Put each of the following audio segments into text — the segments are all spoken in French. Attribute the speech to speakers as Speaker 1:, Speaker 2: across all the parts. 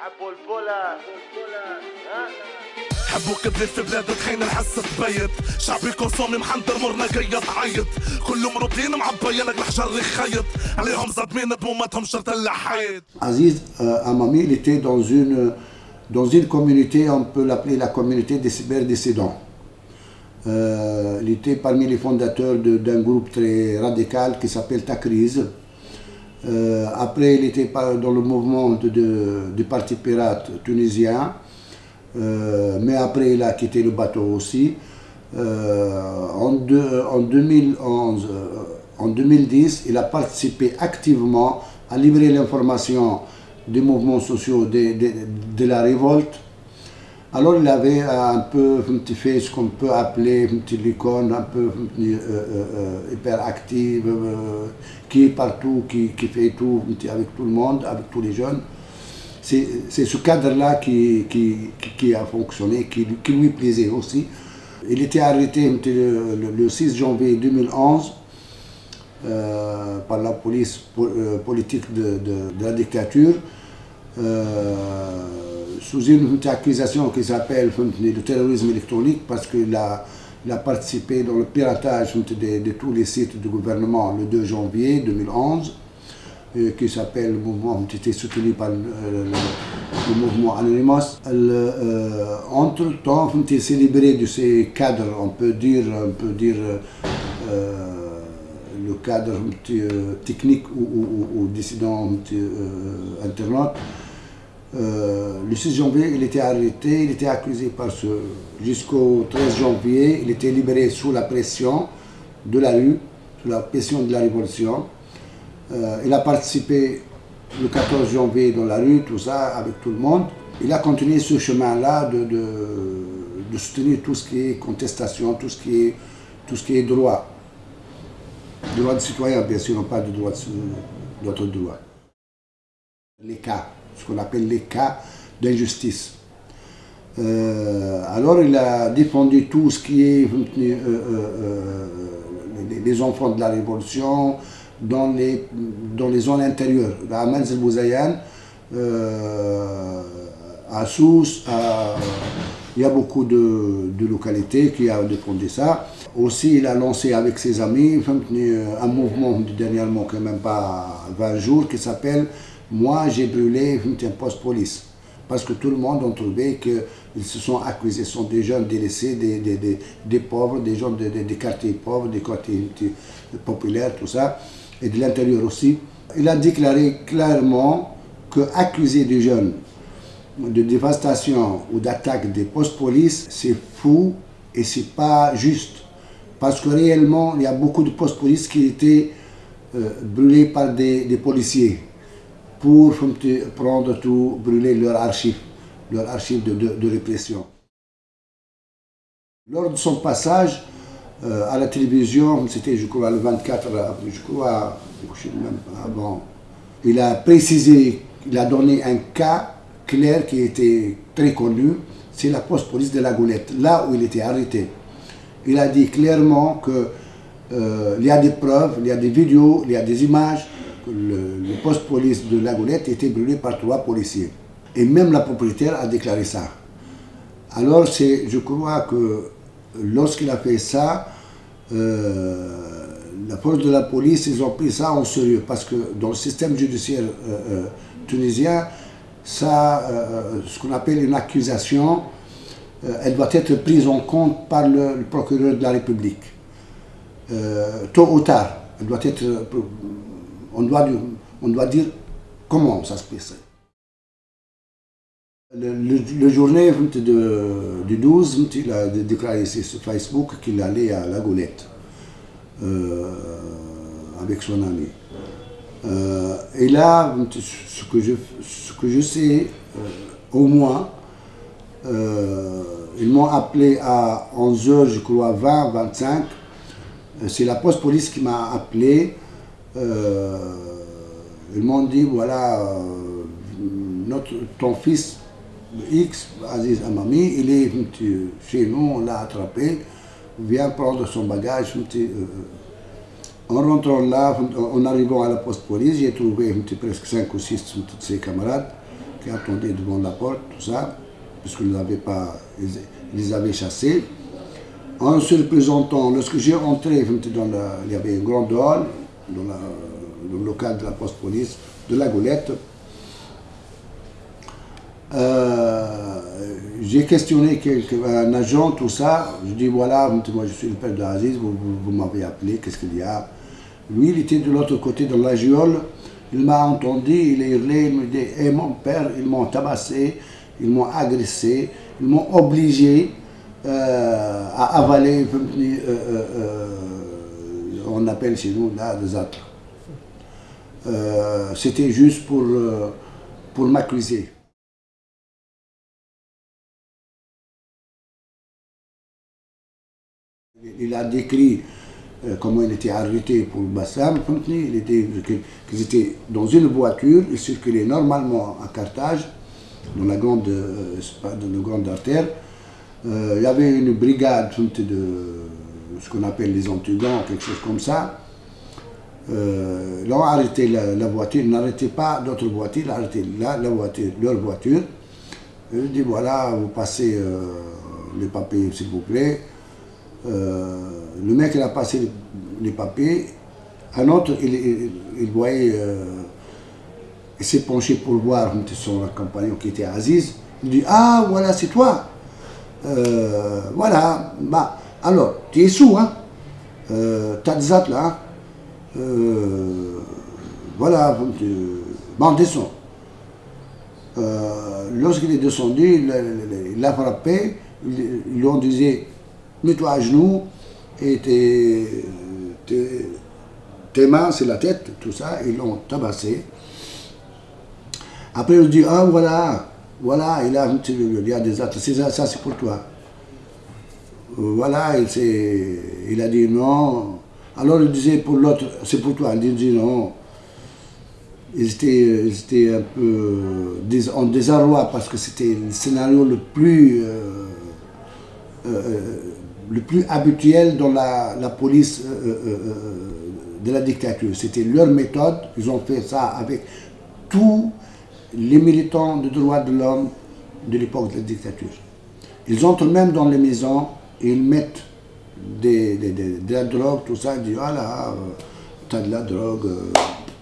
Speaker 1: حبوا البولا ها
Speaker 2: حبوا كبلة في بلاد تخين الحس تبيت شعبي كونسومي محندر مرنا جاي تعيط كلهم مربطين معبينك الحجر خيط عليهم صدمين دموماتهم شرط اللحيط
Speaker 3: Aziz euh, Amami, il était dans une, dans une communauté, on peut l'appeler la communauté des cyberdécédants. Euh, il était parmi les fondateurs de- d'un groupe très radical qui s'appelle Takriz. Euh, après, il était dans le mouvement de- du Parti pirate tunisien. Euh, mais après, il a quitté le bateau aussi. Euh, en, en 2011, euh, en 2010, il a participé activement à libérer l'information des mouvements sociaux de la révolte. Alors il avait un peu un petit fait ce qu'on peut appeler une petite icône un peu euh, euh, euh, hyperactive, euh, qui est partout, qui, qui fait tout avec tout le monde, avec tous les jeunes. C'est ce cadre-là qui, qui, qui- a fonctionné, qui, lui plaisait aussi. Il était arrêté le, le- le 6 janvier 2011 euh, par la police po- euh, politique de, la dictature euh, sous une accusation qui s'appelle le terrorisme électronique parce qu'il a, a participé dans le piratage de, de tous les sites du gouvernement le 2 janvier 2011 euh, qui s'appelle le mouvement qui était soutenu par le, mouvement Anonymous. Euh, entre-temps, il s'est libéré de ces cadres, on peut dire, on peut dire euh, le cadre technique ou, dissident internaute. Euh, le 6 janvier, il était arrêté, il était accusé par ce. Jusqu'au 13 janvier, il était libéré sous la pression de la rue, sous la pression de la révolution. Euh, il a participé le 14 janvier dans la rue, tout ça, avec tout le monde. Il a continué ce chemin-là de, soutenir tout ce qui est contestation, tout ce qui est, droit. Droit de citoyen, bien sûr, non pas de droit d'autres droits. Les cas, ce qu'on appelle les cas d'injustice. Euh, alors il a défendu tout ce qui est euh, euh, les, enfants de la révolution dans les, dans les zones intérieures. À Manzil à Sousse, il y a beaucoup de, de localités qui ont défendu ça. Aussi, il a lancé avec ses amis un mouvement dernièrement, quand même pas 20 jours, qui s'appelle Moi j'ai brûlé un poste police parce que tout le monde a trouvé qu'ils se sont accusés, ce sont des jeunes délaissés, des, des, des, pauvres, des gens de- de- des quartiers pauvres, des quartiers populaires, tout ça, et de l'intérieur aussi. Il a déclaré clairement que accuser des jeunes de dévastation ou d'attaque des postes police, c'est fou et c'est pas juste. Parce que réellement, il y a beaucoup de postes police qui étaient euh, brûlés par des, des policiers pour prendre tout, brûler leur archives, leurs archives de, répression. Lors de son passage euh, à la télévision, c'était je crois le 24, je crois, je sais même pas, bon, il a précisé, il a donné un cas clair qui était très connu, c'est la poste-police de la Goulette, là où il était arrêté. Il a dit clairement que euh, il y a des preuves, il y a des vidéos, il y a des images, le, poste police de la Goulette était brûlé par trois policiers. Et même la propriétaire a déclaré ça. Alors, je crois que lorsqu'il a fait ça, euh, la force de la police, ils ont pris ça en sérieux parce que dans le système judiciaire euh, euh, tunisien, ça, ce qu'on appelle une accusation, elle doit être prise en compte par le, le procureur de la République. Tôt ou tard, elle doit être, on doit, on doit dire comment ça se passe. Le, journée de, du 12, il a déclaré sur Facebook qu'il allait à la Golette euh, avec son ami. Euh, et là, ce que je, ce que je sais, euh, au moins, euh, ils m'ont appelé à 11h, je crois, 20, 25. C'est la poste police qui m'a appelé. Euh, ils m'ont dit, voilà, euh, notre, ton fils X, Aziz Amami, il est chez nous, on l'a attrapé, viens prendre son bagage. En rentrant là, en arrivant à la poste police, j'ai trouvé presque 5 ou 6 de ses camarades qui attendaient devant la porte, tout ça, puisqu'ils n'avaient pas, ils, les avaient chassés. En se présentant, lorsque j'ai rentré, il y avait une grande hall dans, le local de la poste police de la Golette. Euh, j'ai questionné un agent, tout ça. Je dis voilà, moi je suis le père de Aziz, vous, m'avez appelé, qu'est-ce qu'il y a? Lui, il était de l'autre côté dans la giole. Il m'a entendu, il a hurlé, il me dit Et mon père, ils m'ont tabassé, ils m'ont agressé, ils m'ont obligé euh, à avaler, euh, on appelle chez nous là des âtres. C'était juste pour, pour m'accuser. Il a décrit comment il était arrêté pour Bassam. Il qu'ils étaient dans une voiture, ils circulaient normalement à Carthage, dans la grande, dans la grande artère. Euh, il y avait une brigade de ce qu'on appelle les antigons, quelque chose comme ça. Euh, ils ont arrêté la, voiture, ils n'arrêtaient pas d'autres voitures, ont arrêté la, voiture, leur voiture. Ils dit voilà, vous passez euh, les papiers s'il vous plaît. le mec il a passé les, papiers, un autre il, voyait, il s'est penché pour voir son compagnon qui était Aziz. Il dit ah voilà c'est toi. Euh, voilà, bah, alors, tu es sous, hein euh, T'as des là, hein. euh, voilà, bon, descend. Lorsqu'il est descendu, il l'a frappé, ils lui ont dit mets-toi à genoux et tes, tes, mains, c'est la tête, tout ça, ils l'ont tabassé. Après, il dit ah voilà, voilà, il a, il y a des actes, ça c'est pour toi. Voilà, il, il a dit non. Alors il disait pour l'autre, c'est pour toi. Il dit non. Ils étaient, un peu en désarroi parce que c'était le scénario le plus, euh, euh, habituel dans la, police euh, de la dictature. C'était leur méthode. Ils ont fait ça avec tous les militants de droits de l'homme de l'époque de la dictature. Ils entrent même dans les maisons ils mettent de la drogue, tout ça, ils disent Ah là, euh, tu as de la drogue, euh,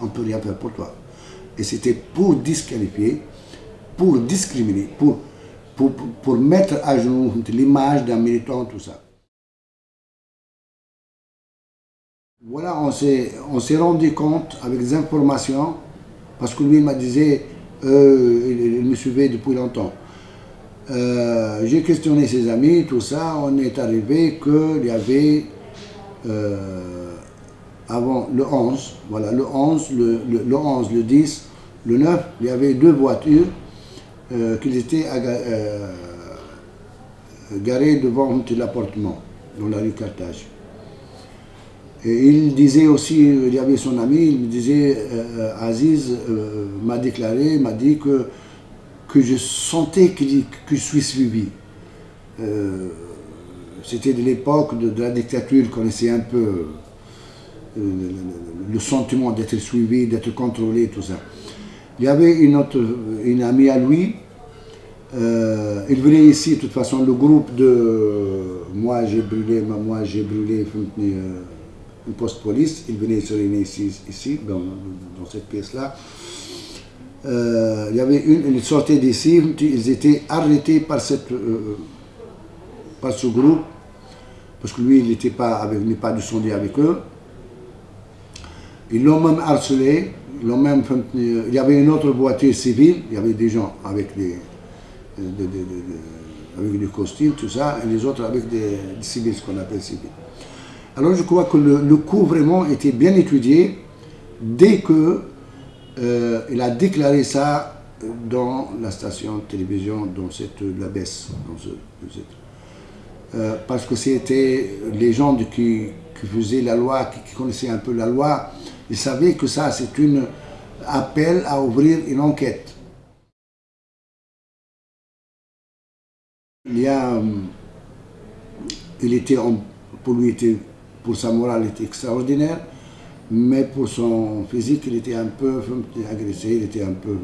Speaker 3: on ne peut rien faire pour toi. Et c'était pour disqualifier, pour discriminer, pour, pour, pour mettre à jour l'image d'un militant, tout ça. Voilà, on s'est rendu compte avec des informations, parce que lui, il m'a disait, euh, il, me suivait depuis longtemps. Euh, j'ai questionné ses amis, tout ça, on est arrivé qu'il y avait, euh, avant le 11, voilà, le 11, le, le, 11, le 10, le 9, il y avait deux voitures qui étaient garées devant l'appartement, dans la rue Carthage. Et il disait aussi, il y avait son ami, il me disait, euh, Aziz euh, m'a déclaré, m'a dit que, que je sentais que, je suis suivi. Euh, c'était de l'époque de, la dictature, qu'on connaissait un peu le, sentiment d'être suivi, d'être contrôlé, tout ça. Il y avait une autre, une amie à lui, il venait ici, de toute façon, le groupe de moi j'ai brûlé, moi j'ai brûlé, un poste police, ils venaient se réunir ici, ici dans, cette pièce-là. Euh, il y avait une, ils sortaient d'ici, ils étaient arrêtés par, cette, euh, par ce groupe, parce que lui, il n'était pas, avec, pas descendu avec eux. Ils l'ont même harcelé, ils même, il y avait une autre voiture civile, il y avait des gens avec des, avec des costumes, tout ça, et les autres avec des, civils, ce qu'on appelle civils. Alors je crois que le, coup vraiment était bien étudié dès qu'il euh, a déclaré ça dans la station de télévision, dans cette, la baisse. Euh, parce que c'était les gens qui, faisaient la loi, qui, connaissaient un peu la loi, ils savaient que ça c'est un appel à ouvrir une enquête. Il y a, euh, il était, pour lui, pour sa morale, il était extraordinaire, mais pour son physique, il était un peu agressé, il était un peu...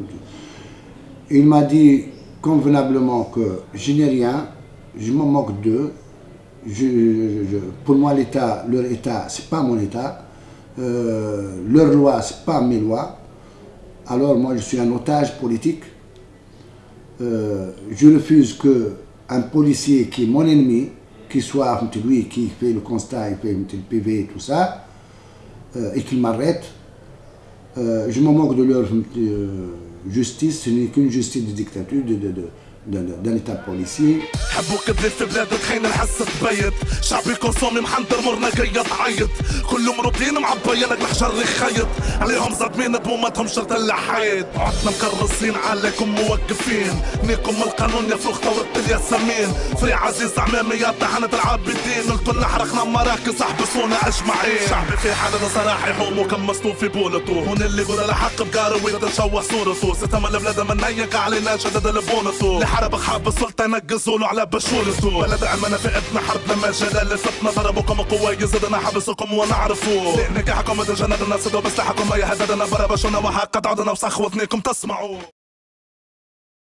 Speaker 3: il m'a dit convenablement que je n'ai rien, je me moque d'eux. pour moi, l'État, leur État, c'est pas mon État. Euh, leur loi, c'est pas mes lois. Alors moi, je suis un otage politique. Euh, je refuse que un policier qui est mon ennemi, qui soit lui qui fait le constat, il fait le PV et tout ça, et qu'il m'arrête. je me moque de leur justice, ce n'est qu'une justice de dictature, d'un état policier.
Speaker 2: حبوك بلاد في بلاد تخين الحس تبيت شعبي كونسومي محنطر مرنا جاي تعيط. كل مرضين معبينك الحجر خيط عليهم صدمين بومتهم شرط اللحيط. عدنا مكرسين عليكم موقفين. نيكم القانون يا فوق ثورة الياسمين فري عزيز عمامي يا طحنة العابدين. قلتوا حرقنا مراكز احبسونا أجمعين. شعبي في حالة صراحة يحوم وكمستو في بولتو. هون اللي يقول الحق بقاروي تشوه صورته ستم البلاد من هيك علينا شدد البونتو حرب خاب السلطة نقصولو على بشور السوق بلد عمنا فئتنا حربنا ما جلال سبنا ضربكم قوة يزدنا حبسكم ونعرفو نكاحكم مدن جندنا سدوا بسلاحكم ما يهددنا برا بشونا وحاق قد عدنا وصخوتنيكم تسمعوا.